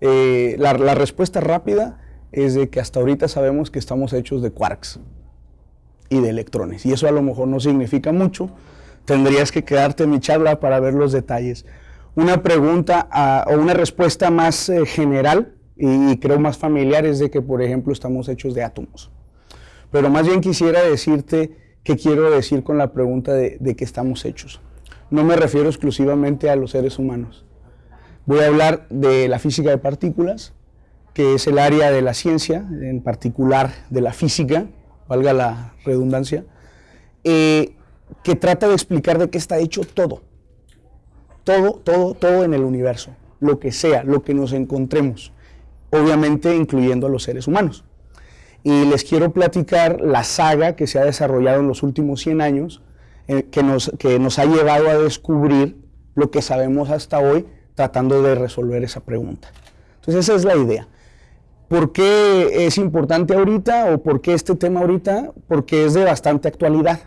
Eh, la, respuesta rápida es de que hasta ahorita sabemos que estamos hechos de quarks y de electrones. Y eso a lo mejor no significa mucho. Tendrías que quedarte en mi charla para ver los detalles. Una pregunta ah, o una respuesta más eh, general y, creo más familiar es de que, por ejemplo, estamos hechos de átomos. Pero más bien quisiera decirte qué quiero decir con la pregunta de, de qué estamos hechos. No me refiero exclusivamente a los seres humanos. Voy a hablar de la física de partículas, que es el área de la ciencia, en particular de la física, valga la redundancia, eh, que trata de explicar de qué está hecho todo. Todo, todo, todo en el universo, lo que sea, lo que nos encontremos, obviamente incluyendo a los seres humanos. Y les quiero platicar la saga que se ha desarrollado en los últimos 100 años, eh, que, nos, que nos ha llevado a descubrir lo que sabemos hasta hoy, tratando de resolver esa pregunta. Entonces esa es la idea. ¿Por qué es importante ahorita o por qué este tema ahorita? Porque es de bastante actualidad.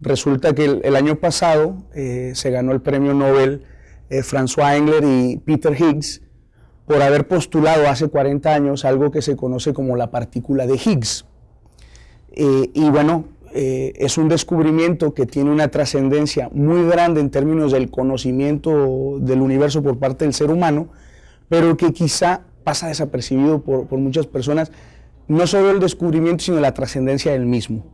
Resulta que el, año pasado eh, se ganó el premio Nobel eh, François Engler y Peter Higgs por haber postulado hace 40 años algo que se conoce como la partícula de Higgs. Eh, y bueno, es un descubrimiento que tiene una trascendencia muy grande en términos del conocimiento del universo por parte del ser humano, pero que quizá pasa desapercibido por, muchas personas, no solo el descubrimiento, sino la trascendencia del mismo.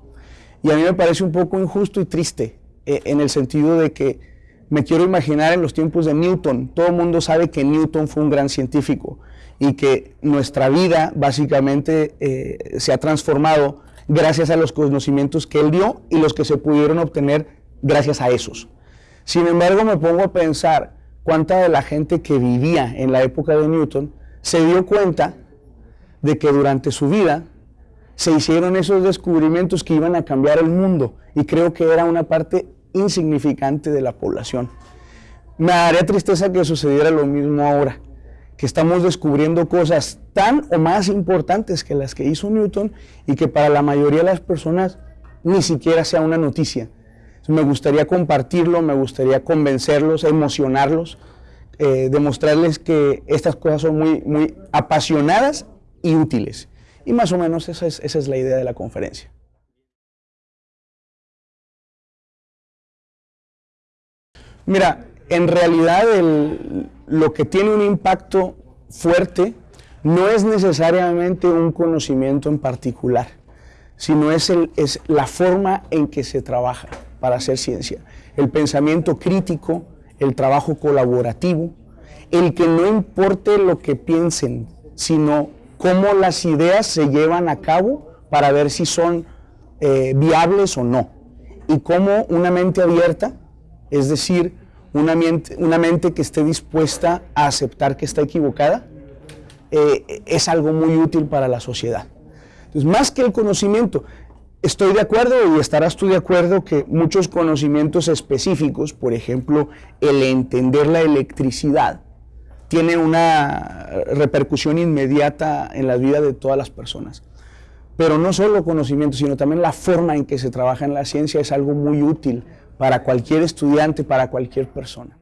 Y a mí me parece un poco injusto y triste, eh, en el sentido de que me quiero imaginar en los tiempos de Newton. Todo el mundo sabe que Newton fue un gran científico y que nuestra vida básicamente eh, se ha transformado gracias a los conocimientos que él dio y los que se pudieron obtener gracias a esos. Sin embargo, me pongo a pensar cuánta de la gente que vivía en la época de Newton se dio cuenta de que durante su vida se hicieron esos descubrimientos que iban a cambiar el mundo y creo que era una parte insignificante de la población. Me daría tristeza que sucediera lo mismo ahora, que estamos descubriendo cosas tan o más importantes que las que hizo Newton y que para la mayoría de las personas ni siquiera sea una noticia. Me gustaría compartirlo, me gustaría convencerlos, emocionarlos eh, demostrarles que estas cosas son muy, muy apasionadas y útiles. Y más o menos esa es, esa es la idea de la conferencia. Mira, en realidad lo que tiene un impacto fuerte no es necesariamente un conocimiento en particular, sino es, el, la forma en que se trabaja para hacer ciencia. El pensamiento crítico, el trabajo colaborativo, el que no importe lo que piensen, sino cómo las ideas se llevan a cabo para ver si son eh, viables o no. Y cómo una mente abierta, es decir, una mente, una mente que esté dispuesta a aceptar que está equivocada, eh, es algo muy útil para la sociedad. Entonces, más que el conocimiento, Estoy de acuerdo y estarás tú de acuerdo que muchos conocimientos específicos, por ejemplo, el entender la electricidad, tiene una repercusión inmediata en la vida de todas las personas. Pero no solo conocimiento, sino también la forma en que se trabaja en la ciencia es algo muy útil para cualquier estudiante, para cualquier persona.